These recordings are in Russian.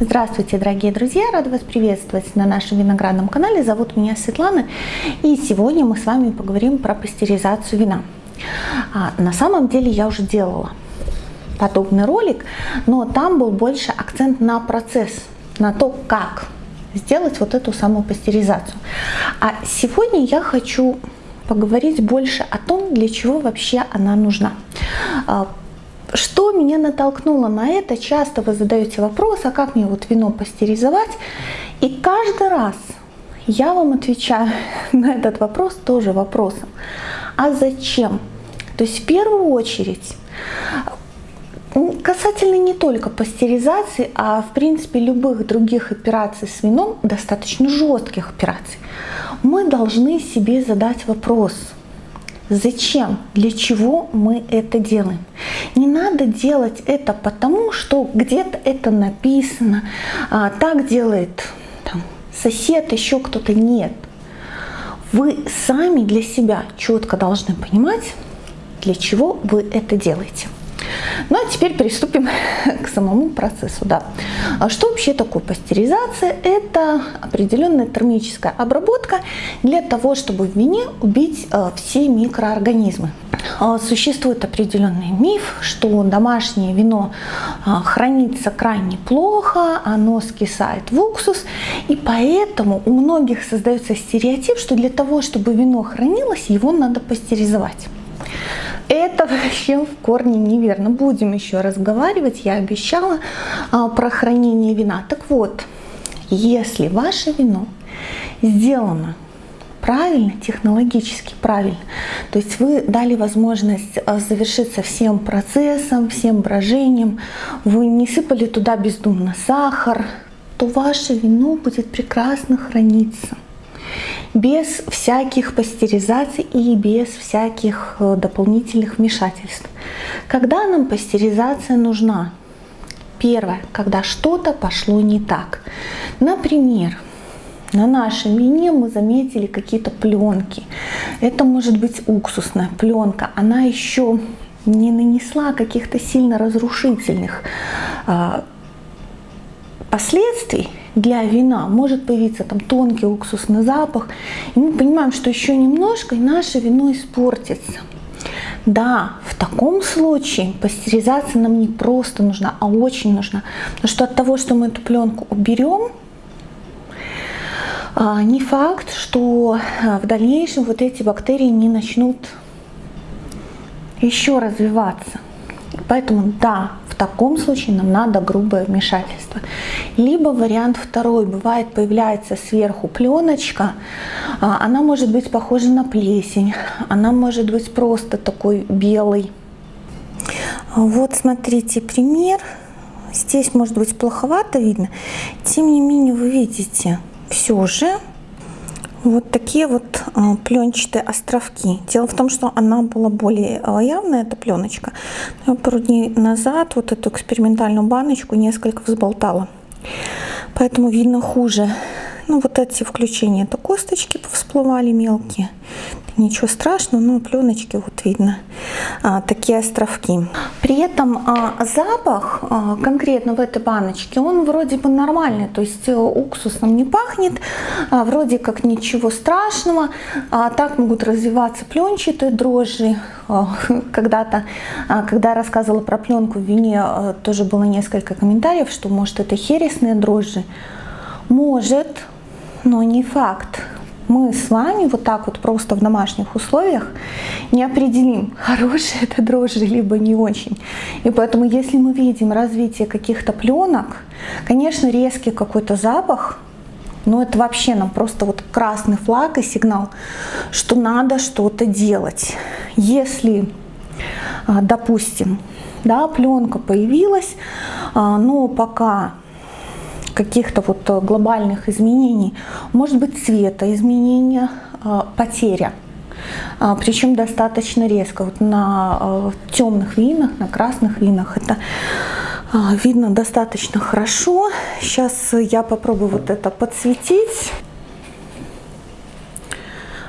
Здравствуйте, дорогие друзья! Рада вас приветствовать на нашем виноградном канале. Зовут меня Светлана, и сегодня мы с вами поговорим про пастеризацию вина. А, на самом деле я уже делала подобный ролик, но там был больше акцент на процесс, на то, как сделать вот эту самую пастеризацию. А сегодня я хочу поговорить больше о том, для чего вообще она нужна. Что меня натолкнуло на это? Часто вы задаете вопрос, а как мне вот вино пастеризовать? И каждый раз я вам отвечаю на этот вопрос тоже вопросом. А зачем? То есть в первую очередь, касательно не только пастеризации, а в принципе любых других операций с вином, достаточно жестких операций, мы должны себе задать вопрос – Зачем? Для чего мы это делаем? Не надо делать это потому, что где-то это написано, а, так делает там, сосед, еще кто-то. Нет. Вы сами для себя четко должны понимать, для чего вы это делаете. Ну а теперь приступим к самому процессу. Да. А что вообще такое пастеризация? Это определенная термическая обработка для того, чтобы в вине убить э, все микроорганизмы. А, существует определенный миф, что домашнее вино а, хранится крайне плохо, оно скисает в уксус, и поэтому у многих создается стереотип, что для того, чтобы вино хранилось, его надо пастеризовать. Это вообще в корне неверно. Будем еще разговаривать, я обещала а, про хранение вина. Так вот, если ваше вино сделано правильно, технологически правильно, то есть вы дали возможность а, завершиться всем процессом, всем брожением, вы не сыпали туда бездумно сахар, то ваше вино будет прекрасно храниться без всяких пастеризаций и без всяких э, дополнительных вмешательств. Когда нам пастеризация нужна? Первое, когда что-то пошло не так. Например, на нашем вине мы заметили какие-то пленки. Это может быть уксусная пленка. Она еще не нанесла каких-то сильно разрушительных а, последствий, для вина может появиться там тонкий уксусный запах. И мы понимаем, что еще немножко, и наше вино испортится. Да, в таком случае пастеризация нам не просто нужна, а очень нужна. Потому что от того, что мы эту пленку уберем, а, не факт, что а, в дальнейшем вот эти бактерии не начнут еще развиваться. Поэтому да, таком случае нам надо грубое вмешательство. Либо вариант второй, бывает появляется сверху пленочка, а, она может быть похожа на плесень, она может быть просто такой белый. Вот смотрите пример. Здесь может быть плоховато видно, тем не менее вы видите все же вот такие вот а, пленчатые островки. Дело в том, что она была более а, явная, эта пленочка. Я пару дней назад вот эту экспериментальную баночку несколько взболтала. Поэтому видно хуже. Ну вот эти включения, это косточки всплывали мелкие ничего страшного, но пленочки вот видно, а, такие островки. При этом а, запах а, конкретно в этой баночке, он вроде бы нормальный, то есть э, уксусом не пахнет, а, вроде как ничего страшного, а, так могут развиваться пленчатые дрожжи. А, Когда-то, а, когда рассказывала про пленку в вине, а, тоже было несколько комментариев, что может это хересные дрожжи. Может, но не факт мы с вами вот так вот просто в домашних условиях не определим, хорошие это дрожжи, либо не очень. И поэтому, если мы видим развитие каких-то пленок, конечно, резкий какой-то запах, но это вообще нам просто вот красный флаг и сигнал, что надо что-то делать. Если, а, допустим, да, пленка появилась, а, но пока каких-то вот э, глобальных изменений, может быть цвета изменения, э, потеря. А, Причем достаточно резко. Вот на э, темных винах, на красных винах это видно достаточно хорошо. Сейчас я попробую вот это подсветить.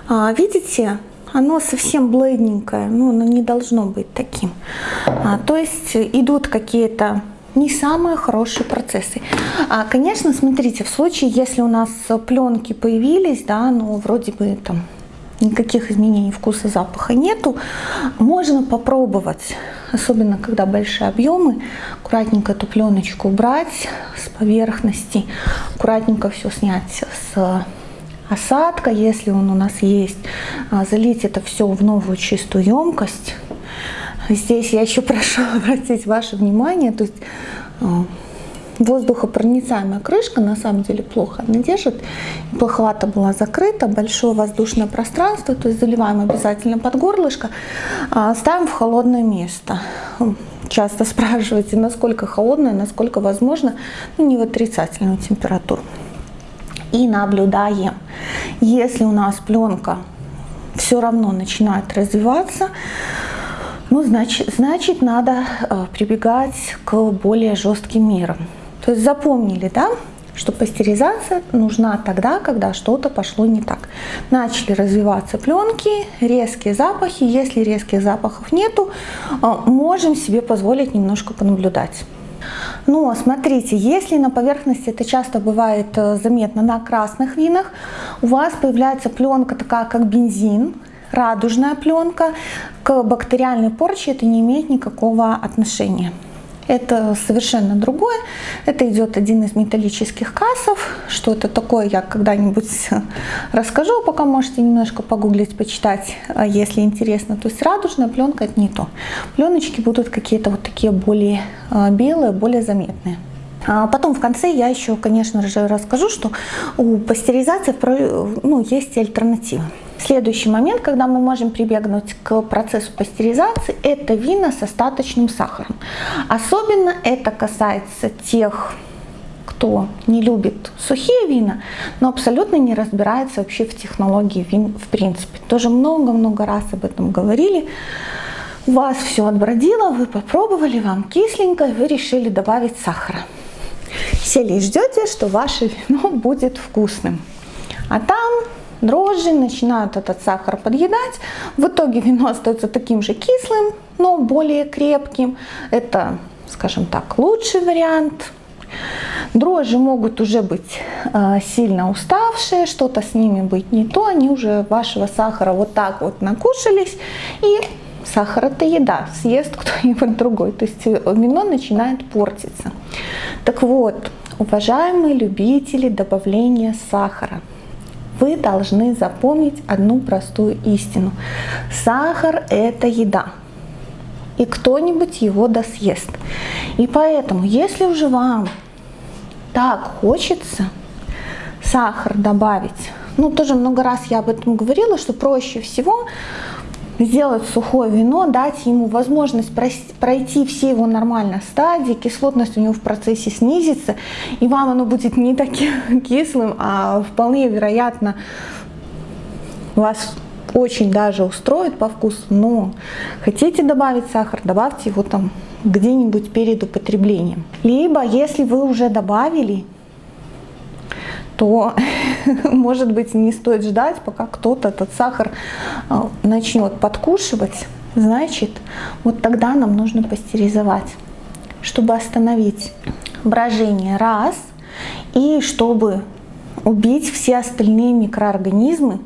А, видите, оно совсем бледненькое, но оно не должно быть таким. А, то есть идут какие-то не самые хорошие процессы. А, конечно, смотрите, в случае, если у нас пленки появились, да, ну вроде бы там никаких изменений вкуса, запаха нету, можно попробовать, особенно когда большие объемы, аккуратненько эту пленочку убрать с поверхности, аккуратненько все снять с осадка, если он у нас есть, а, залить это все в новую чистую емкость. Здесь я еще прошу обратить ваше внимание, то есть а, воздухопроницаемая крышка на самом деле плохо она держит. Плоховато была закрыта, большое воздушное пространство, то есть заливаем обязательно под горлышко, а, ставим в холодное место. Часто спрашиваете, насколько холодное, насколько возможно, ну, не в отрицательную температуру. И наблюдаем. Если у нас пленка все равно начинает развиваться, ну, значит, значит надо э, прибегать к более жестким мерам. То есть запомнили, да, что пастеризация нужна тогда, когда что-то пошло не так. Начали развиваться пленки, резкие запахи. Если резких запахов нету, э, можем себе позволить немножко понаблюдать. Но смотрите, если на поверхности, это часто бывает э, заметно на красных винах, у вас появляется пленка такая, как бензин, радужная пленка, к бактериальной порче это не имеет никакого отношения. Это совершенно другое. Это идет один из металлических кассов. Что это такое, я когда-нибудь расскажу, пока можете немножко погуглить, почитать, а если интересно. То есть радужная пленка это не то. Пленочки будут какие-то вот такие более а, белые, более заметные. А потом в конце я еще, конечно же, расскажу, что у пастеризации ну, есть альтернативы. Следующий момент, когда мы можем прибегнуть к процессу пастеризации, это вина с остаточным сахаром. Особенно это касается тех, кто не любит сухие вина, но абсолютно не разбирается вообще в технологии вин в принципе. Тоже много-много раз об этом говорили. У вас все отбродило, вы попробовали, вам кисленько, вы решили добавить сахара. Сели и ждете, что ваше вино будет вкусным. А там дрожжи, начинают этот сахар подъедать. В итоге вино остается таким же кислым, но более крепким. Это, скажем так, лучший вариант. Дрожжи могут уже быть э, сильно уставшие, что-то с ними быть не то, они уже вашего сахара вот так вот накушались, и сахар это еда, съест кто-нибудь другой, то есть э, вино начинает портиться. Так вот, уважаемые любители добавления сахара, вы должны запомнить одну простую истину. Сахар – это еда. И кто-нибудь его досъест. И поэтому, если уже вам так хочется сахар добавить, ну тоже много раз я об этом говорила, что проще всего сделать сухое вино, дать ему возможность пройти все его нормально стадии, кислотность у него в процессе снизится, и вам оно будет не таким кислым, а вполне вероятно вас очень даже устроит по вкусу, но хотите добавить сахар, добавьте его там где-нибудь перед употреблением. Либо, если вы уже добавили, то, может быть, не стоит ждать, пока кто-то этот сахар а, начнет подкушивать. Значит, вот тогда нам нужно пастеризовать, чтобы остановить брожение раз, и чтобы убить все остальные микроорганизмы,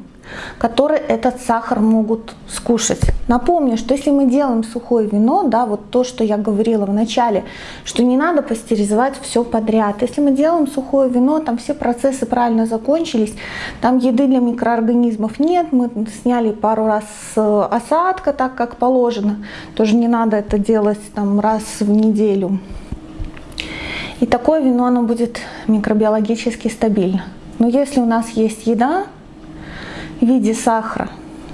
которые этот сахар могут скушать. Напомню, что если мы делаем сухое вино, да, вот то, что я говорила в начале, что не надо пастеризовать все подряд. Если мы делаем сухое вино, там все процессы правильно закончились, там еды для микроорганизмов нет, мы сняли пару раз осадка так, как положено. Тоже не надо это делать там раз в неделю. И такое вино, оно будет микробиологически стабильно. Но если у нас есть еда, в виде сахара,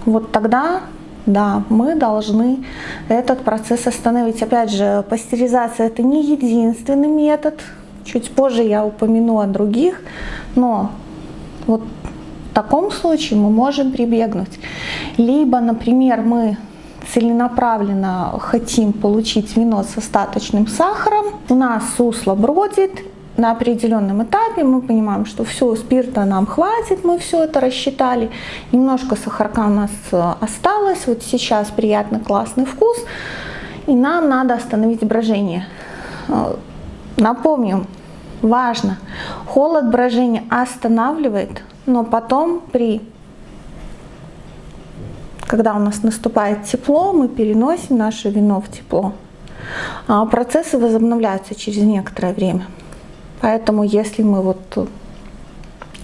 вот тогда, да, мы должны этот процесс остановить. Опять же, пастеризация это не единственный метод. Чуть позже я упомяну о других, но вот в таком случае мы можем прибегнуть. Либо, например, мы целенаправленно хотим получить вино с остаточным сахаром, у нас сусло бродит, на определенном этапе мы понимаем, что все, спирта нам хватит, мы все это рассчитали, немножко сахарка у нас э, осталось, вот сейчас приятный классный вкус, и нам надо остановить брожение. Э, Напомню, важно, холод брожения останавливает, но потом при когда у нас наступает тепло, мы переносим наше вино в тепло. А процессы возобновляются через некоторое время. Поэтому если мы вот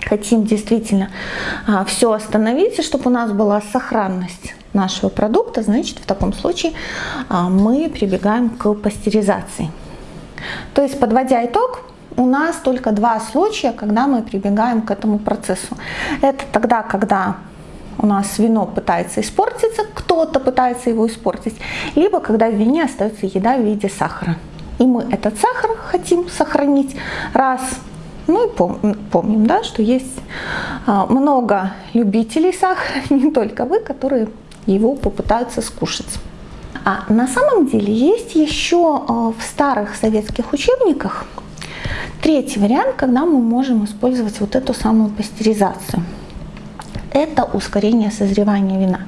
хотим действительно а, все остановить, чтобы у нас была сохранность нашего продукта, значит в таком случае а, мы прибегаем к пастеризации. То есть подводя итог, у нас только два случая, когда мы прибегаем к этому процессу. Это тогда, когда у нас вино пытается испортиться, кто-то пытается его испортить, либо когда в вине остается еда в виде сахара. И мы этот сахар хотим сохранить раз. Ну и пом помним, да, что есть а, много любителей сахара, не только вы, которые его попытаются скушать. А на самом деле есть еще а, в старых советских учебниках третий вариант, когда мы можем использовать вот эту самую пастеризацию это ускорение созревания вина.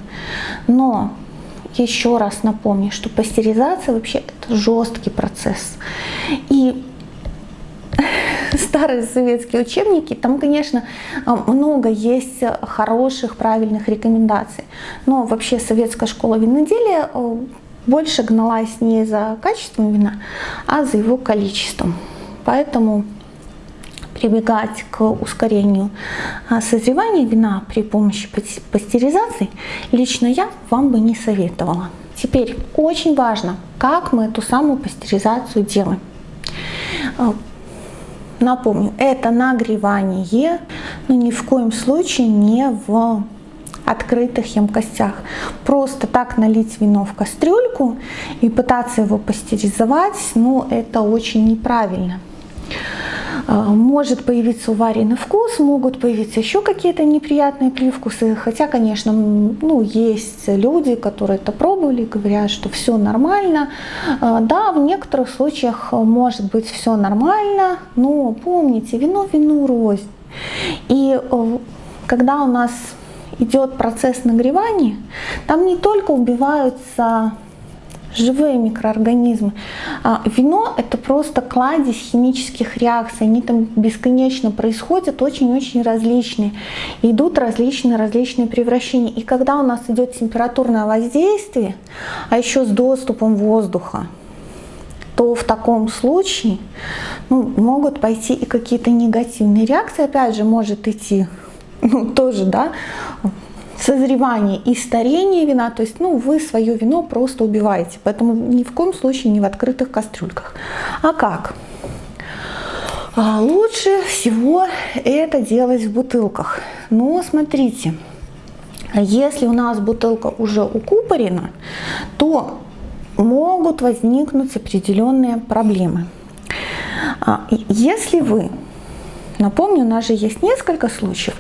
Но еще раз напомню, что пастеризация вообще это жесткий процесс. И старые советские учебники, там, конечно, много есть хороших, правильных рекомендаций. Но вообще советская школа виноделия э, больше гналась не за качеством вина, а за его количеством. Поэтому прибегать к ускорению а, созревания вина при помощи пастеризации, лично я вам бы не советовала. Теперь очень важно, как мы эту самую пастеризацию делаем. А, напомню, это нагревание, но ни в коем случае не в открытых емкостях. Просто так налить вино в кастрюльку и пытаться его пастеризовать, ну это очень неправильно. А, может появиться уваренный вкус, могут появиться еще какие-то неприятные привкусы. Хотя, конечно, ну, есть люди, которые это пробовали, говорят, что все нормально. А, да, в некоторых случаях может быть все нормально, но помните, вино вину рознь. И э, когда у нас идет процесс нагревания, там не только убиваются живые микроорганизмы. А вино это просто кладезь химических реакций, они там бесконечно происходят, очень-очень различные. Идут различные-различные превращения. И когда у нас идет температурное воздействие, а еще с доступом воздуха, то в таком случае ну, могут пойти и какие-то негативные реакции. Опять же, может идти ну, тоже, да, созревание и старение вина, то есть ну, вы свое вино просто убиваете, поэтому ни в коем случае не в открытых кастрюльках. А как? А лучше всего это делать в бутылках. Но смотрите, если у нас бутылка уже укупорена, то могут возникнуть определенные проблемы. А, если вы, напомню, у нас же есть несколько случаев,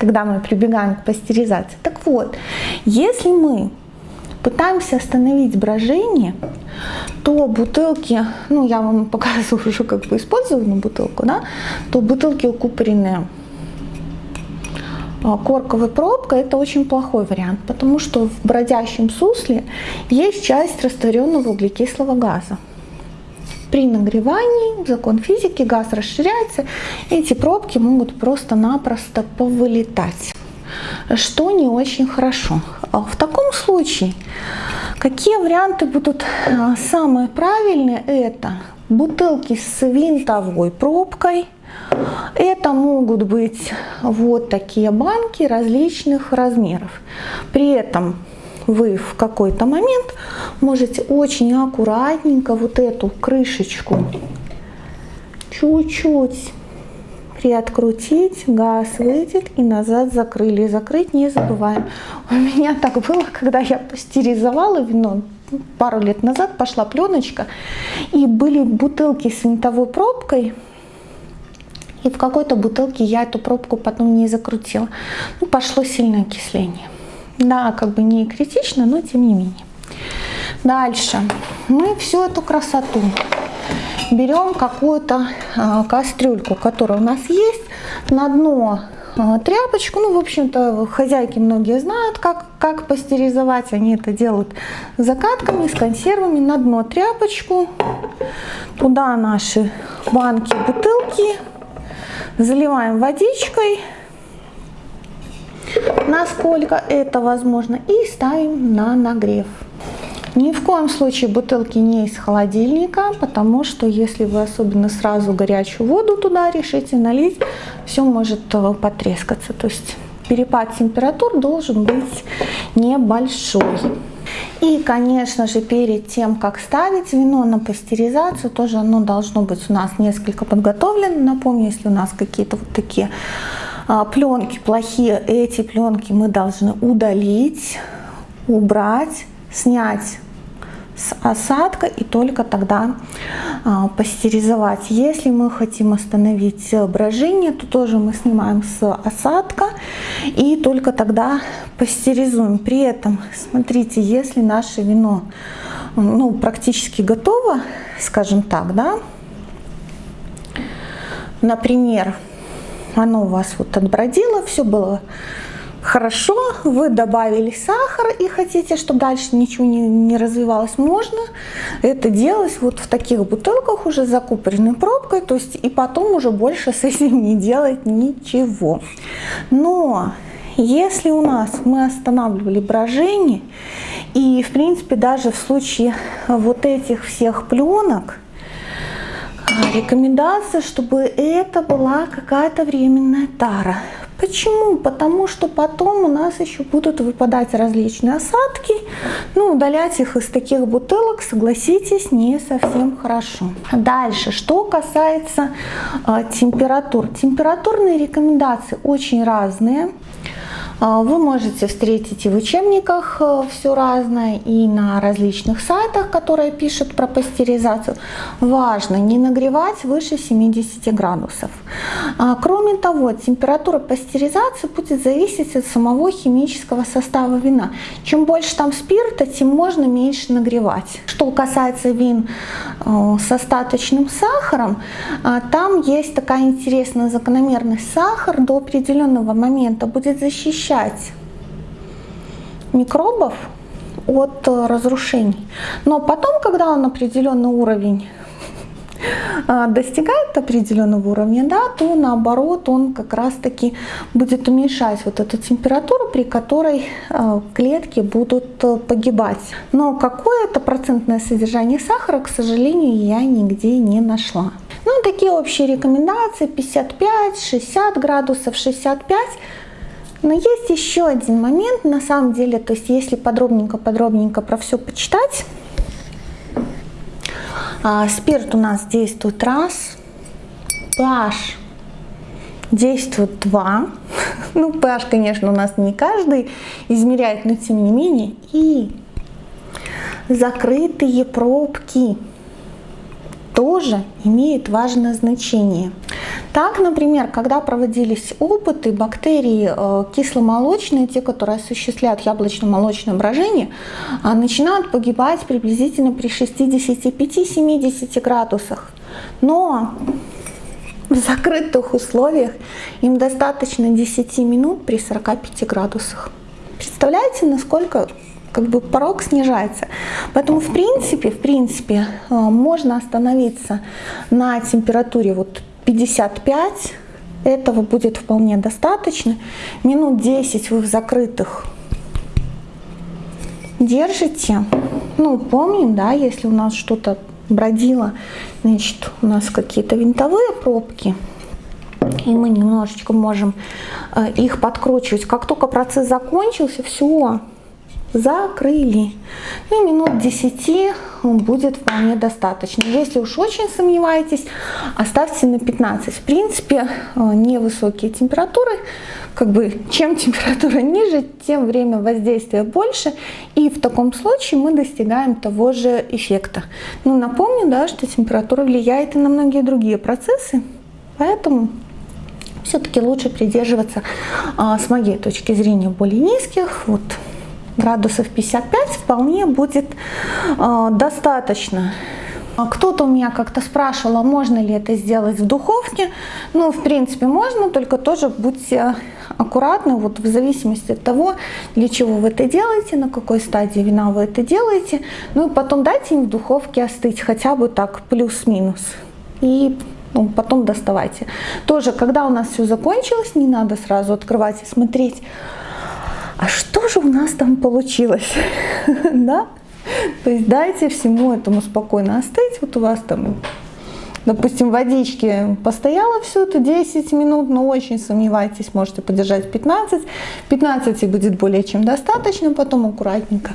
когда мы прибегаем к пастеризации. Так вот, если мы пытаемся остановить брожение, то бутылки, ну я вам показываю уже как бы использованную бутылку, да, то бутылки укупоренные а, корковой пробкой это очень плохой вариант, потому что в бродящем сусле есть часть растворенного углекислого газа. При нагревании, закон физики, газ расширяется, эти пробки могут просто-напросто повылетать, что не очень хорошо. А в таком случае, какие варианты будут а, самые правильные? Это бутылки с винтовой пробкой, это могут быть вот такие банки различных размеров. При этом вы в какой-то момент можете очень аккуратненько вот эту крышечку чуть-чуть приоткрутить, газ выйдет и назад закрыли. Закрыть не забываем. У меня так было, когда я пастеризовала вино, пару лет назад пошла пленочка, и были бутылки с винтовой пробкой, и в какой-то бутылке я эту пробку потом не закрутила. Ну, пошло сильное окисление. Да, как бы не критично, но тем не менее. Дальше мы всю эту красоту берем какую-то а, кастрюльку, которая у нас есть, на дно а, тряпочку. Ну, в общем-то, хозяйки многие знают, как Как пастеризовать? Они это делают закатками, с консервами. На дно тряпочку, туда наши банки, бутылки. Заливаем водичкой, насколько это возможно, и ставим на нагрев. Ни в коем случае бутылки не из холодильника, потому что если вы особенно сразу горячую воду туда решите налить, все может э, потрескаться. То есть перепад температур должен быть небольшой. И, конечно же, перед тем, как ставить вино на пастеризацию, тоже оно должно быть у нас несколько подготовлено. Напомню, если у нас какие-то вот такие пленки плохие, эти пленки мы должны удалить, убрать, снять с осадка и только тогда а, пастеризовать. Если мы хотим остановить брожение, то тоже мы снимаем с осадка и только тогда пастеризуем. При этом, смотрите, если наше вино ну, практически готово, скажем так, да, например, оно у вас вот отбродило, все было хорошо, вы добавили сахар и хотите, чтобы дальше ничего не, не развивалось, можно это делать вот в таких бутылках уже закупоренной пробкой, то есть и потом уже больше с этим не делать ничего. Но если у нас мы останавливали брожение, и в принципе даже в случае вот этих всех пленок, рекомендация, чтобы это была какая-то временная тара. Почему? Потому что потом у нас еще будут выпадать различные осадки. Ну, удалять их из таких бутылок, согласитесь, не совсем хорошо. Дальше, что касается э, температур. Температурные рекомендации очень разные. А, вы можете встретить и в учебниках э, все разное, и на различных сайтах, которые пишут про пастеризацию. Важно не нагревать выше 70 градусов. А, кроме того, температура пастеризации будет зависеть от самого химического состава вина. Чем больше там спирта, тем можно меньше нагревать. Что касается вин э, с остаточным сахаром, а, там есть такая интересная закономерность. Сахар до определенного момента будет защищать защищать микробов от э, разрушений. Но потом, когда он определенный уровень э, достигает определенного уровня, да, то наоборот он как раз таки будет уменьшать вот эту температуру, при которой э, клетки будут погибать. Но какое это процентное содержание сахара, к сожалению, я нигде не нашла. Ну, такие общие рекомендации 55-60 градусов, 65 но есть еще один момент, на самом деле, то есть если подробненько-подробненько про все почитать, а, спирт у нас действует раз, pH действует два, ну pH, конечно, у нас не каждый измеряет, но тем не менее, и закрытые пробки тоже имеют важное значение. Так, например, когда проводились опыты, бактерии э, кисломолочные, те, которые осуществляют яблочно-молочное брожение, а, начинают погибать приблизительно при 65-70 градусах. Но в закрытых условиях им достаточно 10 минут при 45 градусах. Представляете, насколько как бы порог снижается. Поэтому в принципе, в принципе, э, можно остановиться на температуре вот 55, этого будет вполне достаточно. Минут 10 вы в закрытых держите. Ну, помним, да, если у нас что-то бродило, значит, у нас какие-то винтовые пробки, и мы немножечко можем э, их подкручивать. Как только процесс закончился, все, закрыли. И минут 10 будет вполне достаточно. Если уж очень сомневаетесь, оставьте на 15. В принципе, э, невысокие температуры, как бы чем температура ниже, тем время воздействия больше. И в таком случае мы достигаем того же эффекта. Ну, напомню, да, что температура влияет и на многие другие процессы. Поэтому все-таки лучше придерживаться, а, с моей точки зрения, более низких. Вот градусов 55 вполне будет э, достаточно. А кто-то у меня как-то спрашивал, а можно ли это сделать в духовке. Ну, в принципе, можно, только тоже будьте аккуратны, вот в зависимости от того, для чего вы это делаете, на какой стадии вина вы это делаете. Ну и потом дайте им в духовке остыть, хотя бы так плюс-минус. И ну, потом доставайте. Тоже, когда у нас все закончилось, не надо сразу открывать и смотреть, а что у нас там получилось, да? То есть дайте всему этому спокойно остыть. Вот у вас там, допустим, водички постояло все это 10 минут, но очень сомневайтесь, можете подержать 15. 15 и будет более чем достаточно, потом аккуратненько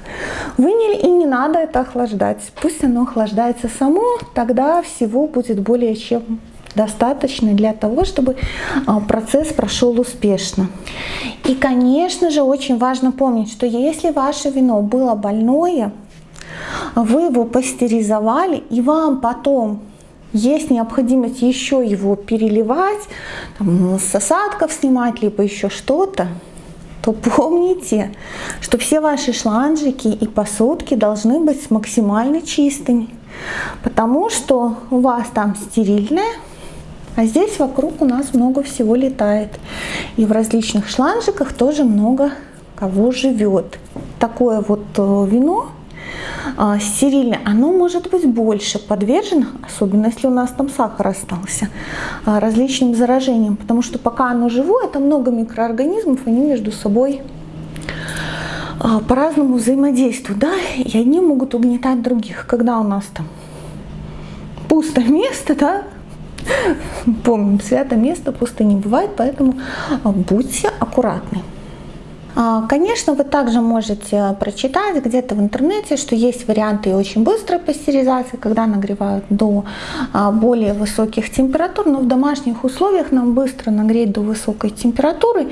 выняли. И не надо это охлаждать. Пусть оно охлаждается само, тогда всего будет более чем достаточно для того, чтобы а, процесс прошел успешно. И, конечно же, очень важно помнить, что если ваше вино было больное, вы его пастеризовали, и вам потом есть необходимость еще его переливать, там, с осадков снимать, либо еще что-то, то помните, что все ваши шланжики и посудки должны быть максимально чистыми, потому что у вас там стерильное, а здесь вокруг у нас много всего летает. И в различных шланжиках тоже много кого живет. Такое вот э, вино а, стерильное, оно может быть больше подвержено, особенно если у нас там сахар остался, а, различным заражениям, потому что пока оно живое, это много микроорганизмов, они между собой а, по-разному взаимодействуют, да, и одни могут угнетать других. Когда у нас там пустое место, да, помним, свято место пусто не бывает, поэтому будьте аккуратны. А, конечно, вы также можете прочитать где-то в интернете, что есть варианты очень быстрой пастеризации, когда нагревают до а, более высоких температур, но в домашних условиях нам быстро нагреть до высокой температуры,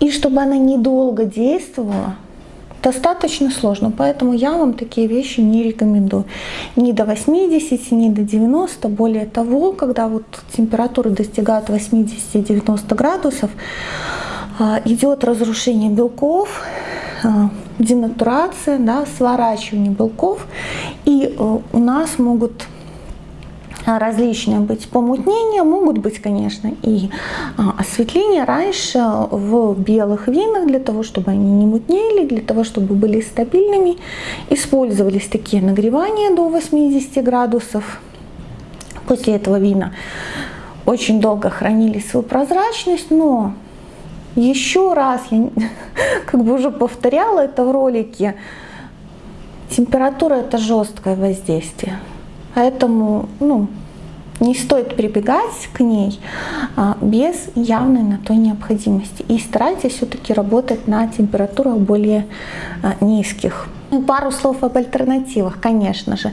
и чтобы она недолго действовала, достаточно сложно, поэтому я вам такие вещи не рекомендую. Ни до 80, ни до 90, более того, когда вот температура достигает 80-90 градусов, а, идет разрушение белков, а, денатурация, да, сворачивание белков, и э, у нас могут различные быть помутнения, могут быть, конечно, и а, осветления. Раньше в белых винах, для того, чтобы они не мутнели, для того, чтобы были стабильными, использовались такие нагревания до 80 градусов. После этого вина очень долго хранили свою прозрачность, но еще раз, я как бы уже повторяла это в ролике, температура это жесткое воздействие. Поэтому ну, не стоит прибегать к ней а, без явной на то необходимости. И старайтесь все-таки работать на температурах более а, низких. Пару слов об альтернативах, конечно же.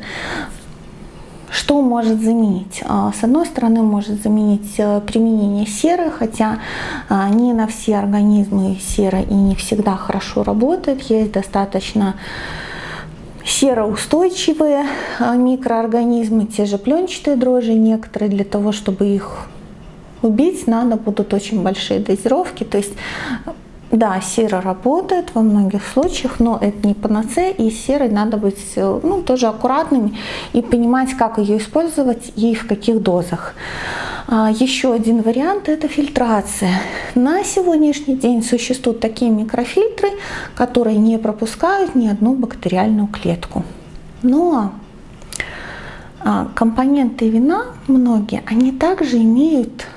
Что может заменить? А, с одной стороны, может заменить э, применение серы, хотя не на все организмы сера и не всегда хорошо работает. Есть достаточно сероустойчивые а, микроорганизмы, те же пленчатые дрожжи некоторые, для того, чтобы их убить, надо будут очень большие дозировки. То есть да, сера работает во многих случаях, но это не панацея, и серой надо быть э, ну, тоже аккуратными и понимать, как ее использовать и в каких дозах. А, еще один вариант – это фильтрация. На сегодняшний день существуют такие микрофильтры, которые не пропускают ни одну бактериальную клетку. Но а, компоненты вина, многие, они также имеют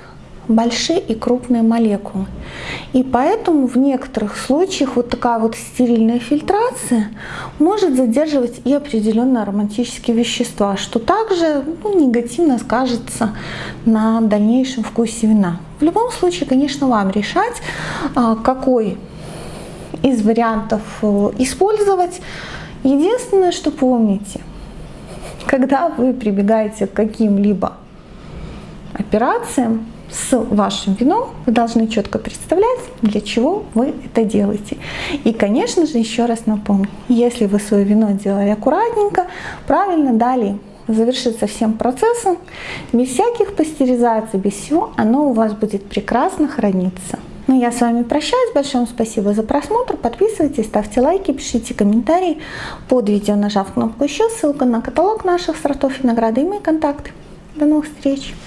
большие и крупные молекулы. И поэтому в некоторых случаях вот такая вот стерильная фильтрация может задерживать и определенные ароматические вещества, что также ну, негативно скажется на дальнейшем вкусе вина. В любом случае, конечно, вам решать, а, какой из вариантов э, использовать. Единственное, что помните, когда вы прибегаете к каким-либо операциям, с вашим вином вы должны четко представлять, для чего вы это делаете. И, конечно же, еще раз напомню, если вы свое вино делали аккуратненько, правильно дали завершиться всем процессом, без всяких пастеризаций, без всего, оно у вас будет прекрасно храниться. Ну, я с вами прощаюсь. Большое спасибо за просмотр. Подписывайтесь, ставьте лайки, пишите комментарии под видео, нажав кнопку еще. Ссылка на каталог наших сортов винограда и мои контакты. До новых встреч!